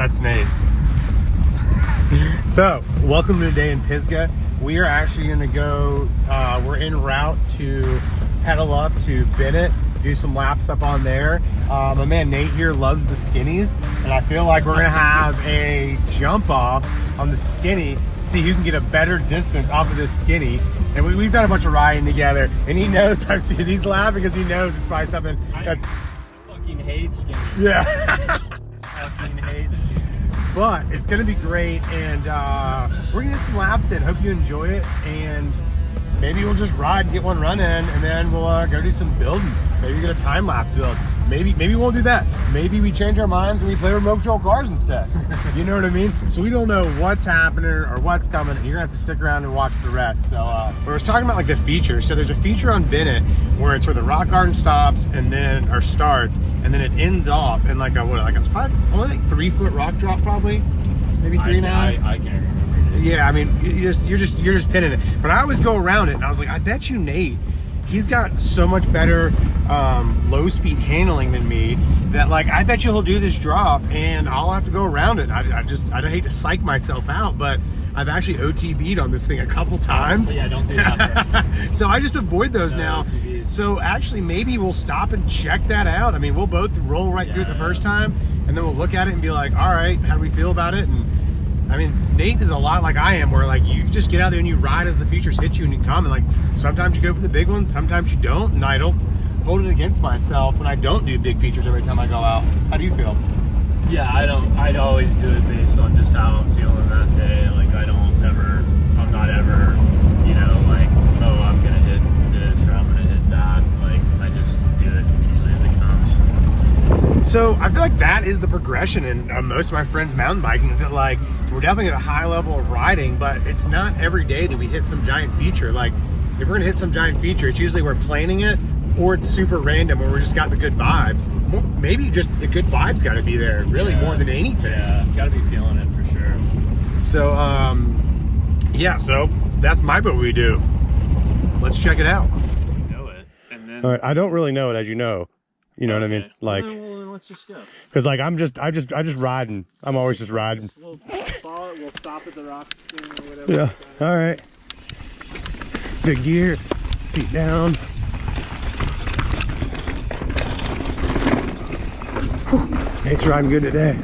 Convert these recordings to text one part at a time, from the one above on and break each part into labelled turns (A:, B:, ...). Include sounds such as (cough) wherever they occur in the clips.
A: That's Nate. so, welcome to a day in Pisgah. We are actually going to go, uh, we're en route to pedal up to Bennett, do some laps up on there. Uh, my man Nate here loves the skinnies, and I feel like we're going to have a jump off on the skinny, see who can get a better distance off of this skinny. And we, have done a bunch of riding together, and he knows, (laughs) he's laughing because he knows it's probably something that's...
B: I fucking hate skinny.
A: Yeah. (laughs) but it's gonna be great and uh, we're gonna get some laps in. Hope you enjoy it and maybe we'll just ride and get one running and then we'll uh, go do some building. Maybe get a time lapse build. Maybe maybe we won't do that. Maybe we change our minds and we play remote control cars instead. (laughs) You know what i mean? So we don't know what's happening or what's coming and you're gonna have to stick around and watch the rest. So uh we are talking about like the features. So there's a feature on bennett where it's where the rock garden stops and then or starts and then it ends off in like a what like it's probably only like three foot rock drop probably maybe three now
B: I, I can't remember
A: yeah i mean you just you're just you're just pinning it but i always go around it and i was like i bet you nate he's got so much better um, low speed handling than me that like I bet you he'll do this drop and I'll have to go around it. I, I just I hate to psych myself out, but I've actually OTB'd on this thing a couple times.
B: Yeah, don't do that. (laughs)
A: so I just avoid those no, now. OTBs. So actually maybe we'll stop and check that out. I mean, we'll both roll right yeah. through it the first time and then we'll look at it and be like, all right, how do we feel about it? And I mean, Nate is a lot like I am, where like you just get out there and you ride as the features hit you and you come. And like sometimes you go for the big ones, sometimes you don't. And I don't hold it against myself when I don't do big features every time I go out. How do you feel?
B: Yeah, I don't. I'd always do it based on just how I'm feeling that day. Like I don't ever. I'm not ever. You know, like oh, I'm gonna hit this or I'm gonna hit that. Like I just do it usually as it comes.
A: So I feel like that is the progression in uh, most of my friends mountain biking. Is that like we're definitely at a high level of riding, but it's not every day that we hit some giant feature. Like if we're gonna hit some giant feature, it's usually we're planning it or it's super random where we just got the good vibes. Maybe just the good vibes got to be there, really
B: yeah.
A: more than anything.
B: Yeah, got to be feeling it for sure.
A: So, um, yeah, so that's my what we do. Let's check it out.
B: Know it, and then.
A: All right, I don't really know it, as you know. You know okay. what I mean? Like,
B: let's just go.
A: Cause like I'm just, I just, I just riding. I'm always just riding.
B: We'll follow it. We'll stop at the rock or whatever.
A: Yeah. All right. Good gear. Seat down. It's riding good today.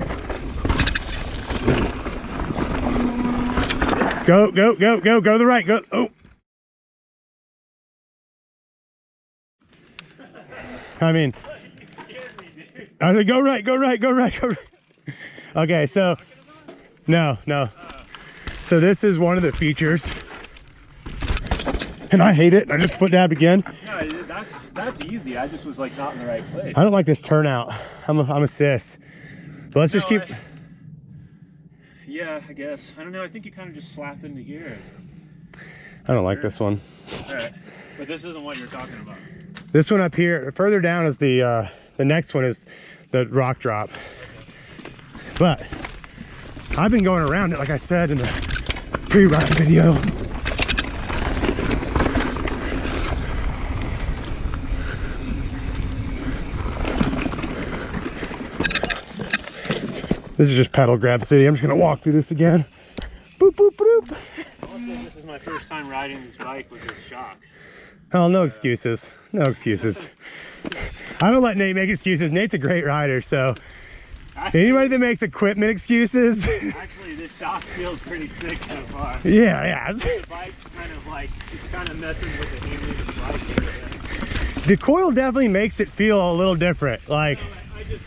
A: Go, go, go, go, go to the right. Go. Oh. I mean, I said, go right, go right, go right, go right. Okay, so, no, no. So this is one of the features. And I hate it. I just put dab again.
B: No, that's that's easy. I just was like not in the right place.
A: I don't like this turnout. I'm a, I'm a sis. But let's no, just keep.
B: I, yeah, I guess. I don't know. I think you kind of just slap into gear.
A: I don't like this one.
B: But this isn't what you're talking about.
A: This one up here, further down is the uh, the next one is the rock drop. But I've been going around it, like I said in the pre-ride video. This is just pedal grab city. I'm just gonna walk through this again. Boop, boop, boop.
B: This is my first time riding this bike with this shock.
A: Oh, no excuses. No excuses. I don't let Nate make excuses. Nate's a great rider, so actually, anybody that makes equipment excuses.
B: actually, this shock feels pretty sick so far.
A: Yeah, yeah.
B: The bike's kind of like, it's kind of messing with the handling of the
A: bike. The coil definitely makes it feel a little different. Like, you
B: know, I, I just,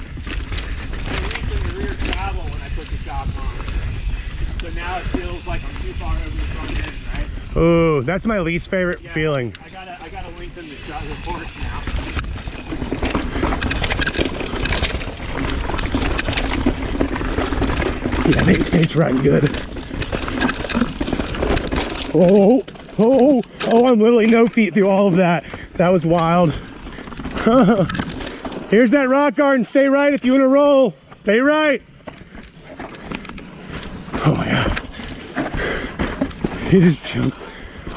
B: I the rear travel when I put the shock on. So now it feels like I'm too far over the front end, right?
A: Oh, that's my least favorite
B: yeah,
A: feeling.
B: I gotta, I gotta lengthen the shot force now.
A: Yeah, Nate, Nate's riding good. Oh, oh, oh, I'm literally no feet through all of that. That was wild. (laughs) Here's that rock garden. Stay right if you want to roll. Stay right. Oh my god. He just jumped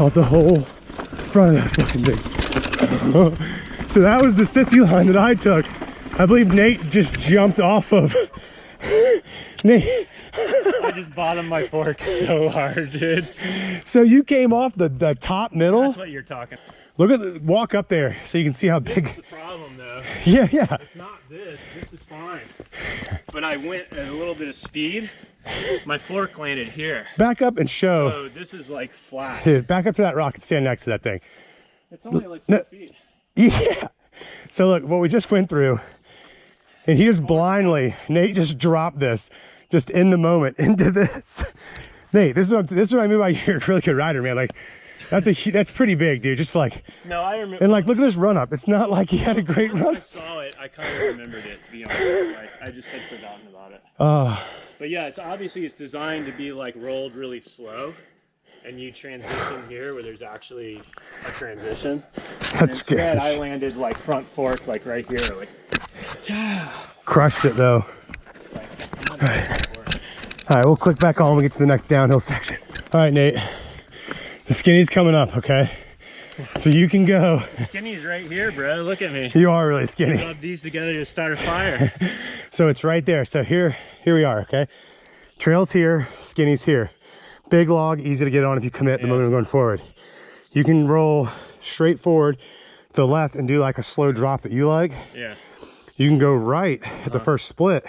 A: off the whole front of that fucking thing. (laughs) so that was the sissy line that I took. I believe Nate just jumped off of (laughs) Nate,
B: just bottomed my fork so hard, dude.
A: so you came off the, the top middle?
B: That's what you're talking.
A: Look at the, walk up there so you can see how
B: This
A: big.
B: the problem, though. (laughs)
A: Yeah, yeah.
B: It's not this. This is fine. But I went at a little bit of speed. My fork landed here.
A: Back up and show.
B: So this is like flat.
A: Dude, back up to that rock and stand next to that thing.
B: It's only like
A: No.
B: feet.
A: Yeah. So look, what we just went through, and he just blindly, Nate just dropped this, just in the moment (laughs) into this. Nate, this is what, this is what I mean by (laughs) you're a really good rider, man. Like, that's a that's pretty big, dude. Just like,
B: No, I remember.
A: and like, look at this run up. It's not like he had a great
B: Once I saw it, I kind of remembered it. To be honest, like, I just had forgotten about it.
A: Uh,
B: But yeah, it's obviously it's designed to be like rolled really slow, and you transition here where there's actually a transition.
A: that's
B: Instead, I landed like front fork, like right here, like.
A: Crushed it though. All right, we'll click back on when we get to the next downhill section. All right, Nate. The skinny's coming up, okay? So you can go.
B: Skinny's right here, bro. Look at me.
A: You are really skinny.
B: Rub these together to start a fire. (laughs)
A: So it's right there. So here, here we are, okay? Trail's here, skinny's here. Big log, easy to get on if you commit the
B: Yeah.
A: moment of going forward. You can roll straight forward to the left and do like a slow drop that you like.
B: Yeah.
A: You can go right at the uh-huh. first split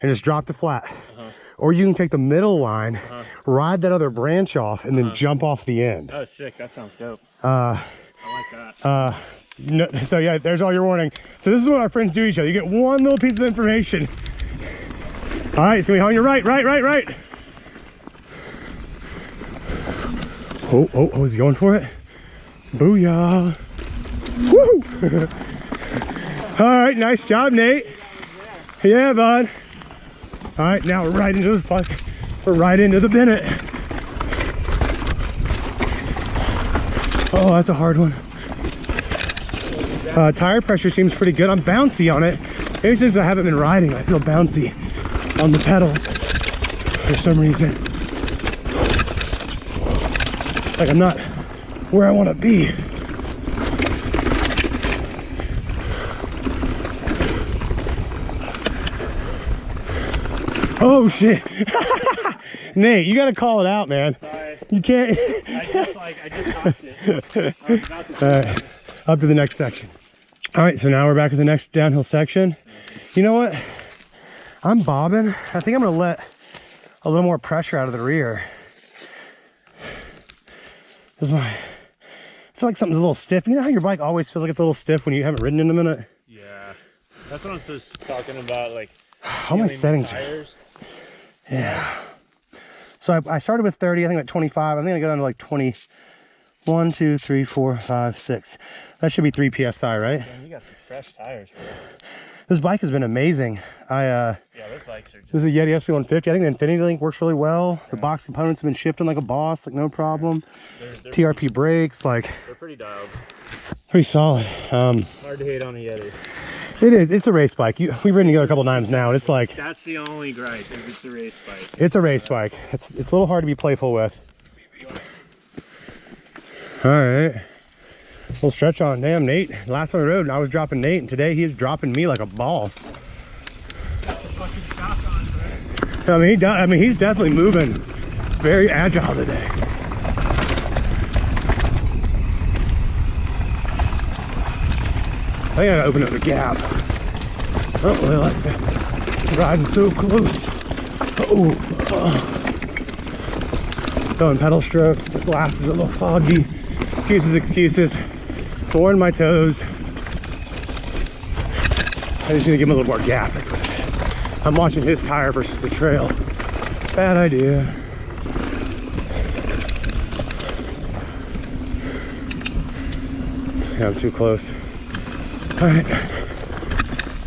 A: and just drop to flat. Uh-huh. Or you can take the middle line, uh-huh. ride that other branch off, and then uh-huh. jump off the end.
B: Oh, sick. That sounds dope.
A: Uh,
B: I like that.
A: Uh, no, (laughs) so yeah, there's all your warning. So this is what our friends do each other. You get one little piece of information. All right, it's gonna be on your right, right, right, right. Oh, oh, oh, is he going for it? Booyah. Woo! (laughs) all right, nice job, Nate. Yeah, bud. All right, now we're right into the fuck. We're right into the Bennett. Oh, that's a hard one. Uh, tire pressure seems pretty good. I'm bouncy on it. Maybe just I haven't been riding. I feel bouncy on the pedals for some reason. Like I'm not where I want to be. Oh shit. (laughs) Nate, you gotta call it out, man.
B: Sorry.
A: You can't.
B: I just like I just it. I was about to (laughs)
A: All right, up to the next section. All right, so now we're back at the next downhill section. You know what? I'm bobbing. I think I'm gonna let a little more pressure out of the rear. This is my, I feel like something's a little stiff. You know how your bike always feels like it's a little stiff when you haven't ridden in a minute?
B: Yeah. That's what I'm just talking about. Like
A: All my settings.
B: Tires.
A: So I, I started with 30, I think at 25. I think I got down to like 21, 2, 3, 4, 5, 6. That should be 3 PSI, right?
B: Man, you got some fresh tires, bro.
A: This bike has been amazing. I, uh,
B: Yeah, those bikes are just.
A: This is a Yeti SB150. I think the Infinity Link works really well. The box components have been shifting like a boss, like no problem.
B: They're, they're,
A: TRP brakes, like
B: they're pretty dialed.
A: pretty solid. Um,
B: Hard to hate on a Yeti.
A: It is. It's a race bike. You, we've ridden together a couple times now, and it's like
B: That's the only gripe is it's a race bike.
A: it's a race bike. It's it's a little hard to be playful with. All right. Little stretch on. Damn, Nate. Last time we rode, I was dropping Nate, and today he's dropping me like a boss.
B: Fucking shotgun, bro.
A: I mean, he does, I mean, he's definitely moving very agile today. I gotta open up the gap. Oh, I don't really like. Riding so close. Oh, oh. Throwing pedal strokes. The glass is a little foggy. Excuses, excuses. Boring my toes. I just need to give him a little more gap. That's what it is. I'm watching his tire versus the trail. Bad idea. Yeah, I'm too close. All right,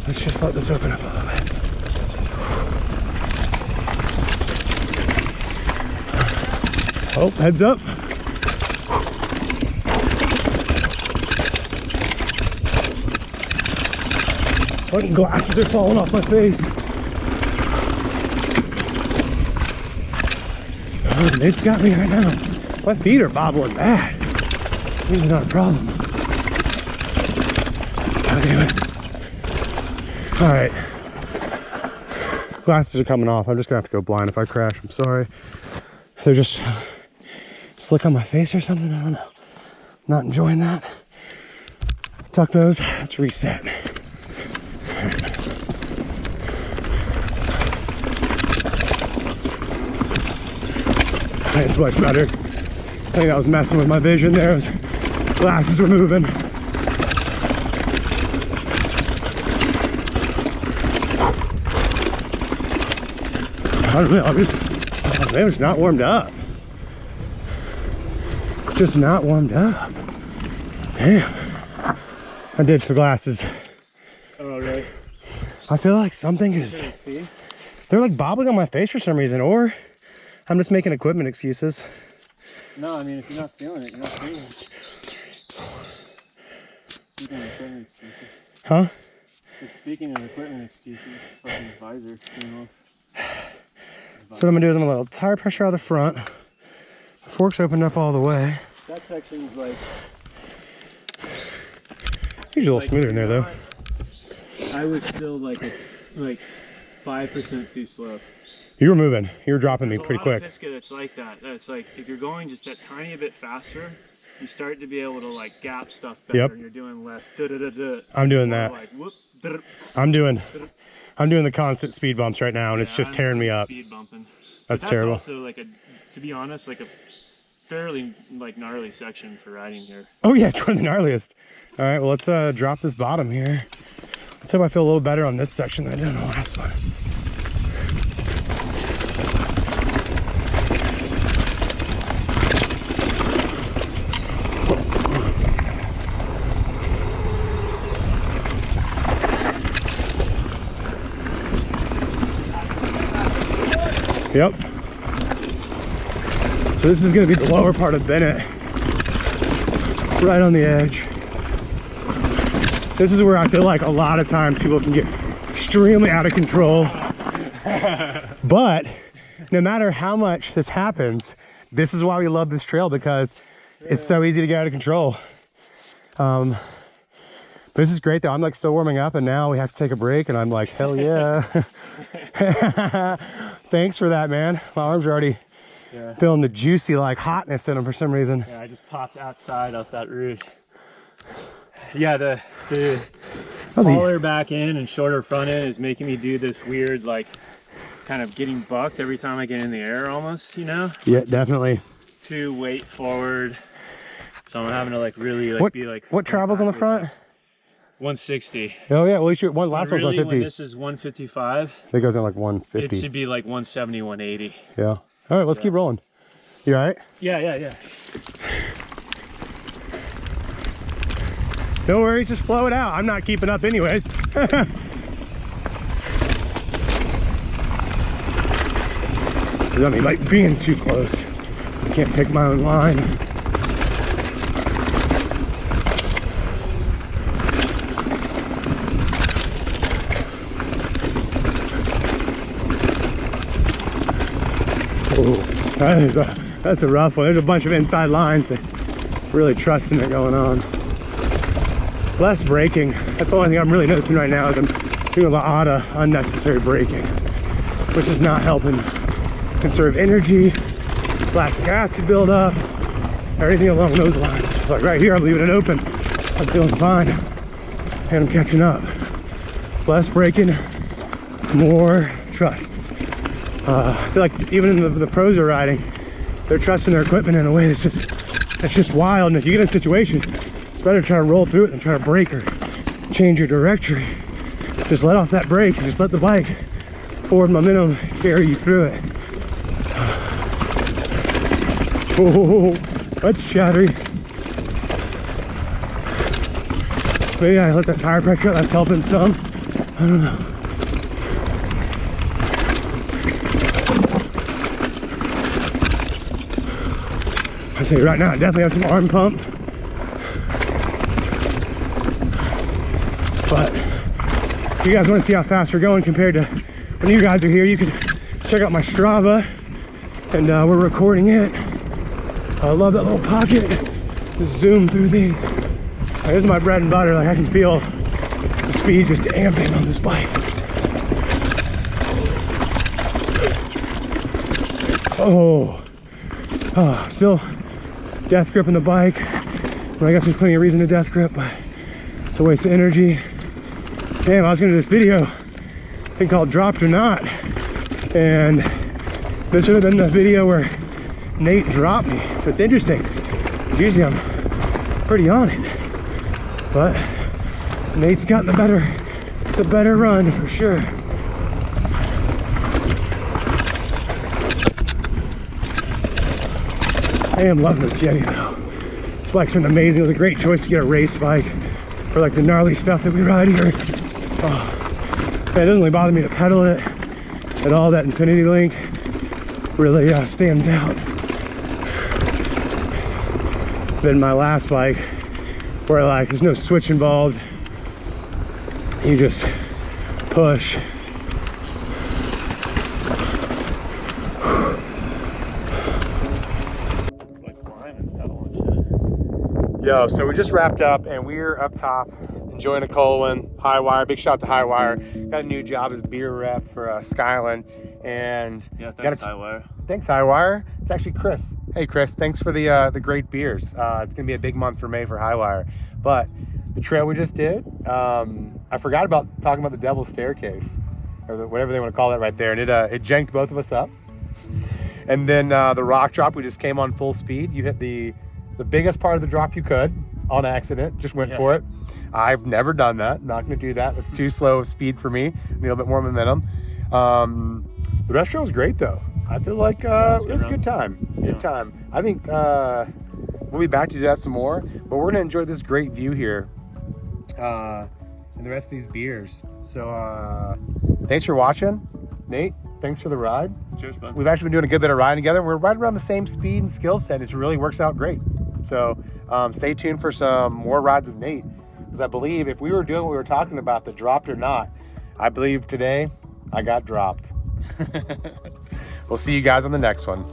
A: let's just let this open up a little bit. Oh, heads up. Fucking glasses are falling off my face. Oh, Nate's got me right now. My feet are bobbling bad. This is not a problem. Okay, wait. All right. Glasses are coming off. I'm just gonna have to go blind if I crash. I'm sorry. They're just slick on my face or something. I don't know. Not enjoying that. Tuck those. Let's reset. It's much better. I think I was messing with my vision there. Glasses were moving. I don't know. I'm just, man, it's not warmed up. Just not warmed up. Damn. I ditched the glasses.
B: Oh, really?
A: I feel like something is.
B: See?
A: They're like bobbling on my face for some reason, or I'm just making equipment excuses.
B: No, I mean, if you're not feeling it, you're not feeling it. Speaking of equipment excuses.
A: Huh?
B: Like, Speaking of equipment excuses, fucking visor, you know.
A: So what I'm gonna do is I'm gonna let tire pressure out of the front. The forks opened up all the way.
B: That section's like.
A: Usually a little
B: like,
A: smoother in there though.
B: I was still like a, like five percent too slow.
A: You were moving. You were dropping me
B: There's a
A: pretty quick.
B: Pisgah that's like that. It's like if you're going just that tiny bit faster, you start to be able to like gap stuff better.
A: Yep.
B: And you're doing less. Da, da, da,
A: I'm doing that.
B: Like whoop.
A: I'm doing I'm doing the constant speed bumps right now and it's just
B: I'm
A: tearing me up.
B: Speed bumping.
A: That's
B: But
A: terrible.
B: Also, like a, to be honest, like a fairly like gnarly section for riding here.
A: Oh yeah, it's one of the gnarliest. All right, well let's uh, drop this bottom here. Let's hope I feel a little better on this section than I did on the last one. Yep. So this is gonna be the lower part of Bennett. Right on the edge. This is where I feel like a lot of times people can get extremely out of control. (laughs) but no matter how much this happens, this is why we love this trail because it's so easy to get out of control. Um, but this is great though. I'm like still warming up and now we have to take a break and I'm like, hell yeah. (laughs) Thanks for that, man. My arms are already
B: Yeah.
A: feeling the juicy like hotness in them for some reason.
B: Yeah, I just popped outside off that route. Yeah, the the taller back end and shorter front end is making me do this weird like kind of getting bucked every time I get in the air almost, you know?
A: Yeah, definitely.
B: Too weight forward. So I'm having to like really like
A: What
B: be like
A: what travels on the front?
B: 160.
A: Oh yeah, well at least your one last
B: really,
A: one's
B: when
A: 150.
B: this is 155,
A: It goes in like 150.
B: it should be like 170, 180.
A: Yeah. All right, let's keep rolling. You all right?
B: Yeah, yeah, yeah.
A: No worries, just flow it out. I'm not keeping up anyways. (laughs) I mean, like being too close. I can't pick my own line. That is a, that's a rough one. There's a bunch of inside lines that really trusting it going on. Less braking. That's the only thing I'm really noticing right now is I'm doing a lot of unnecessary braking, which is not helping conserve energy, lactic acid buildup, everything along those lines. Like right here, I'm leaving it open. I'm feeling fine, and I'm catching up. Less braking, more trust. Uh, I feel like even the, the pros are riding, they're trusting their equipment in a way that's just that's just wild. And if you get in a situation, it's better to try to roll through it than try to brake or change your directory. Just let off that brake and just let the bike forward momentum carry you through it. Oh, that's shattery. Maybe I let that tire pressure that's helping some. I don't know. Right now, I definitely have some arm pump. But if you guys want to see how fast we're going compared to when you guys are here, you can check out my Strava and uh, we're recording it. I love that little pocket. Just zoom through these. Like, this is my bread and butter. Like I can feel the speed just amping on this bike. Oh, oh, still death grip on the bike. Well, I guess there's plenty of reason to death grip, but it's a waste of energy. Damn, I was gonna do this video, thing called dropped or not. And this would have been the video where Nate dropped me. So it's interesting. Usually I'm pretty on it. But Nate's gotten the better, the better run for sure. I am loving this Yeti though. This bike's been amazing. It was a great choice to get a race bike for like the gnarly stuff that we ride here. Oh, it doesn't really bother me to pedal it at all. That Infinity Link really uh, stands out. Than my last bike where like there's no switch involved. You just push.
B: Like climbing, pedaling shit.
A: Yo, so we just wrapped up and we're up top enjoying a Colwyn, High Wire. Big shout out to High Wire. Got a new job as beer rep for uh, Skyland. And
B: Yeah, thanks,
A: a-
B: Highwire.
A: thanks High Wire. It's actually Chris. Hey Chris, thanks for the uh, the great beers. Uh, it's gonna be a big month for May for High Wire. But the trail we just did, um, I forgot about talking about the Devil's Staircase or the, whatever they want to call it right there, and it uh, it janked both of us up. (laughs) And then uh, the rock drop, we just came on full speed. You hit the the biggest part of the drop you could on accident. Just went
B: Yeah.
A: for it. I've never done that. Not going to do that. That's too slow of speed for me. Need a little bit more momentum. Um, the rest was great though. I feel like uh,
B: it was a
A: it was a good time. Good
B: Yeah.
A: time. I think uh, we'll be back to do that some more. But we're gonna enjoy this great view here. Uh, and the rest of these beers. So uh, thanks for watching, Nate. Thanks for the ride.
B: Cheers, bud.
A: We've actually been doing a good bit of riding together. We're right around the same speed and skill set. It really works out great. So um, stay tuned for some more rides with Nate. Because I believe if we were doing what we were talking about, the dropped or not, I believe today I got dropped. (laughs) we'll see you guys on the next one.